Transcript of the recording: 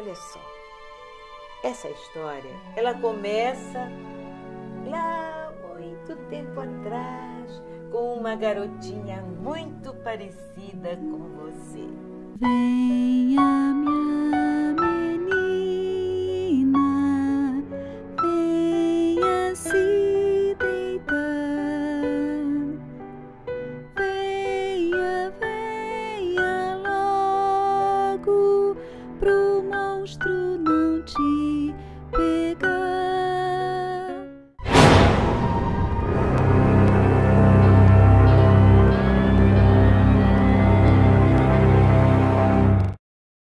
Olha só, essa história, ela começa lá muito tempo atrás, com uma garotinha muito parecida com você. Venha, minha menina, venha se deitar. Venha, venha logo pro monstro